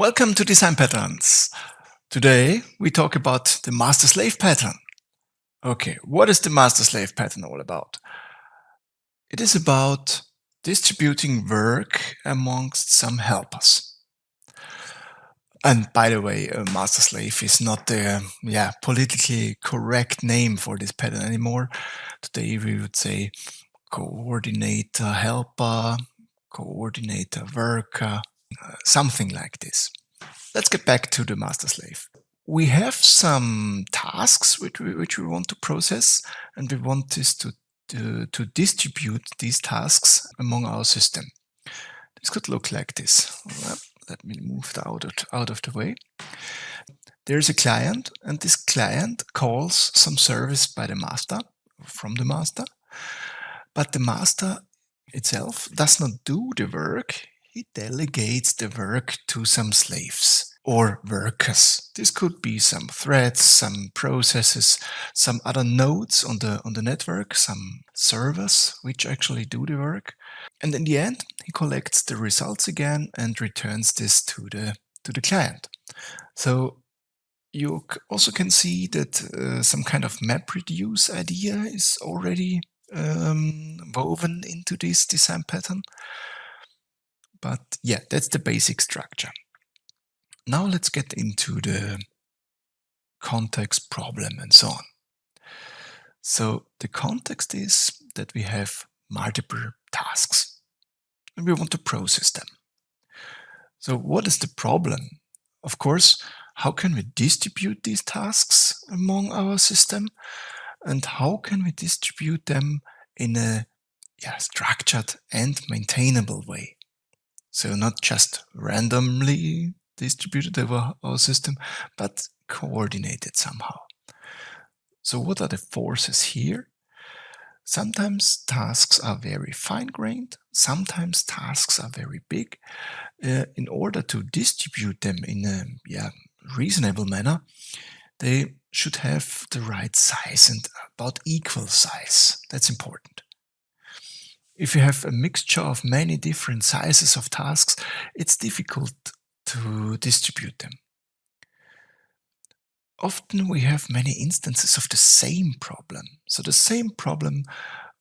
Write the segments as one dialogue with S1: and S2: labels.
S1: Welcome to Design Patterns. Today we talk about the master-slave pattern. Okay, what is the master-slave pattern all about? It is about distributing work amongst some helpers. And by the way, master-slave is not the yeah, politically correct name for this pattern anymore. Today we would say coordinator helper, coordinator worker, something like this. Let's get back to the master slave. We have some tasks which we, which we want to process and we want this to, to, to distribute these tasks among our system. This could look like this. Let me move it out of, out of the way. There's a client and this client calls some service by the master, from the master, but the master itself does not do the work, he delegates the work to some slaves or workers. This could be some threads, some processes, some other nodes on the on the network, some servers which actually do the work. And in the end, he collects the results again and returns this to the to the client. So you also can see that uh, some kind of map reduce idea is already um, woven into this design pattern. But yeah, that's the basic structure. Now let's get into the context problem and so on. So the context is that we have multiple tasks and we want to process them. So what is the problem? Of course, how can we distribute these tasks among our system? And how can we distribute them in a yeah, structured and maintainable way? So not just randomly distributed over our system, but coordinated somehow. So what are the forces here? Sometimes tasks are very fine-grained, sometimes tasks are very big. Uh, in order to distribute them in a yeah, reasonable manner, they should have the right size and about equal size. That's important. If you have a mixture of many different sizes of tasks, it's difficult to distribute them. Often we have many instances of the same problem. So the same problem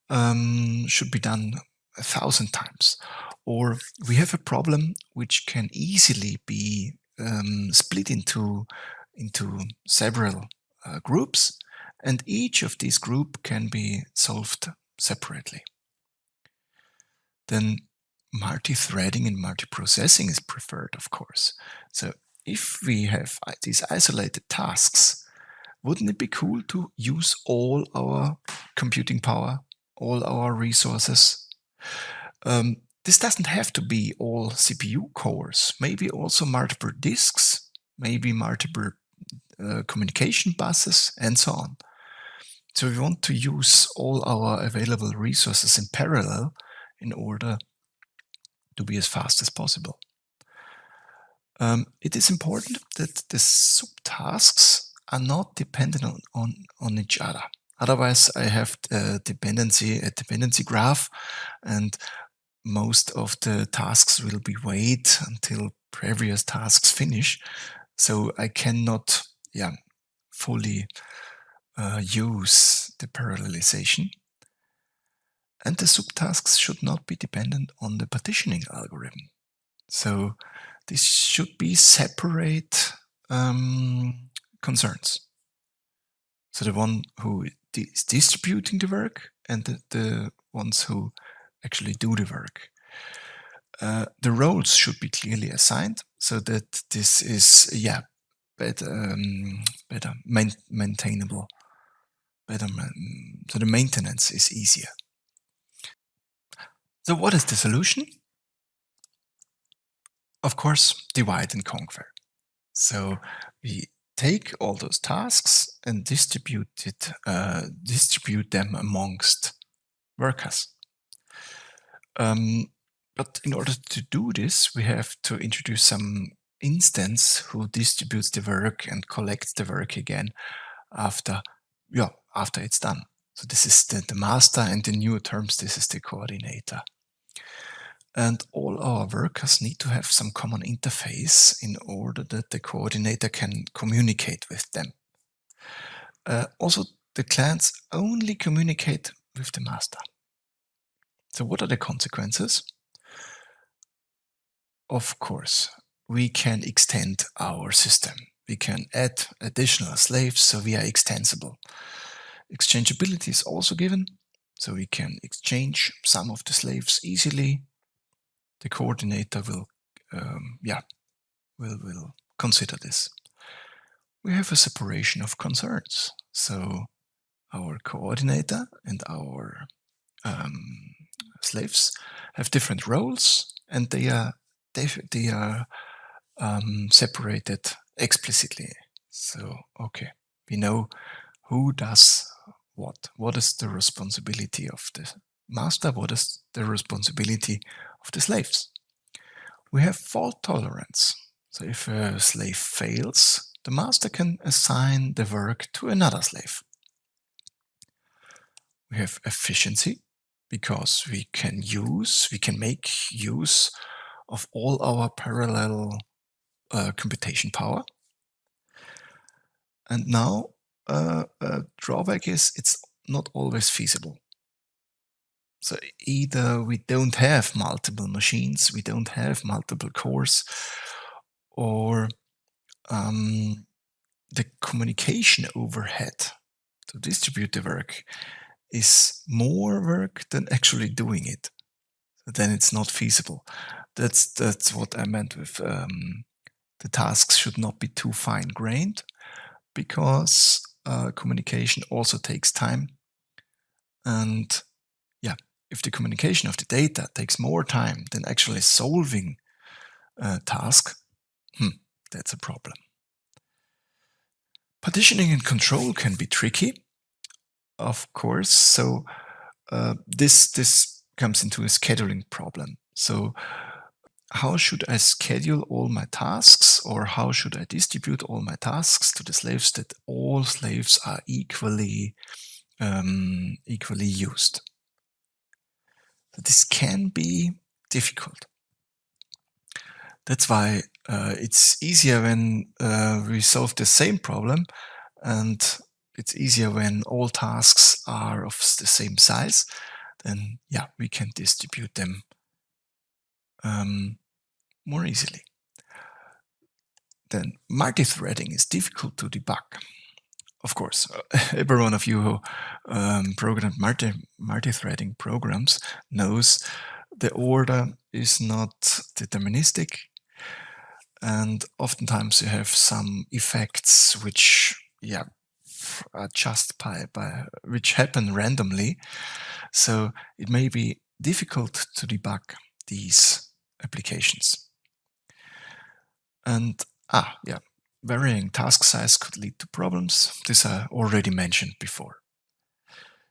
S1: um, should be done a thousand times. Or we have a problem which can easily be um, split into, into several uh, groups, and each of these group can be solved separately then multi-threading and multi-processing is preferred, of course. So if we have these isolated tasks, wouldn't it be cool to use all our computing power, all our resources? Um, this doesn't have to be all CPU cores, maybe also multiple disks, maybe multiple uh, communication buses, and so on. So we want to use all our available resources in parallel in order to be as fast as possible. Um, it is important that the subtasks are not dependent on, on, on each other. Otherwise, I have a dependency, a dependency graph, and most of the tasks will be wait until previous tasks finish. So I cannot yeah, fully uh, use the parallelization. And the subtasks should not be dependent on the partitioning algorithm. So this should be separate um, concerns. So the one who is distributing the work and the, the ones who actually do the work. Uh, the roles should be clearly assigned so that this is, yeah, better, um, better main maintainable, better, so the maintenance is easier. So what is the solution? Of course, divide and conquer. So we take all those tasks and distribute it, uh, distribute them amongst workers. Um, but in order to do this, we have to introduce some instance who distributes the work and collects the work again after, yeah, after it's done. So this is the, the master and the new terms, this is the coordinator. and all our workers need to have some common interface in order that the coordinator can communicate with them. Uh, also, the clients only communicate with the master. So what are the consequences? Of course, we can extend our system. We can add additional slaves, so we are extensible. Exchangeability is also given, so we can exchange some of the slaves easily. The coordinator will, um, yeah, will, will consider this. We have a separation of concerns. So our coordinator and our um, slaves have different roles and they are they, they are um, separated explicitly. So, okay, we know who does what. What is the responsibility of the master? What is the responsibility of the slaves? We have fault tolerance. So if a slave fails, the master can assign the work to another slave. We have efficiency because we can use, we can make use of all our parallel uh, computation power. And now uh, a drawback is it's not always feasible. So either we don't have multiple machines, we don't have multiple cores, or um, the communication overhead to distribute the work is more work than actually doing it. Then it's not feasible. That's that's what I meant with um, the tasks should not be too fine-grained because uh, communication also takes time. And yeah, if the communication of the data takes more time than actually solving a task, hmm, that's a problem. Partitioning and control can be tricky of course. So uh, this this comes into a scheduling problem. So how should I schedule all my tasks or how should I distribute all my tasks to the slaves that all slaves are equally um, equally used? So this can be difficult. That's why uh, it's easier when uh, we solve the same problem and it's easier when all tasks are of the same size, then yeah, we can distribute them um, more easily. Then multi-threading is difficult to debug. Of course, every one of you who um, programmed multi, multi-threading programs knows the order is not deterministic and oftentimes you have some effects which yeah uh, just by, by which happen randomly. So it may be difficult to debug these applications. And ah, yeah, varying task size could lead to problems. This I already mentioned before.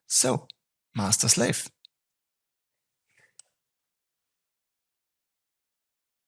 S1: So, master slave.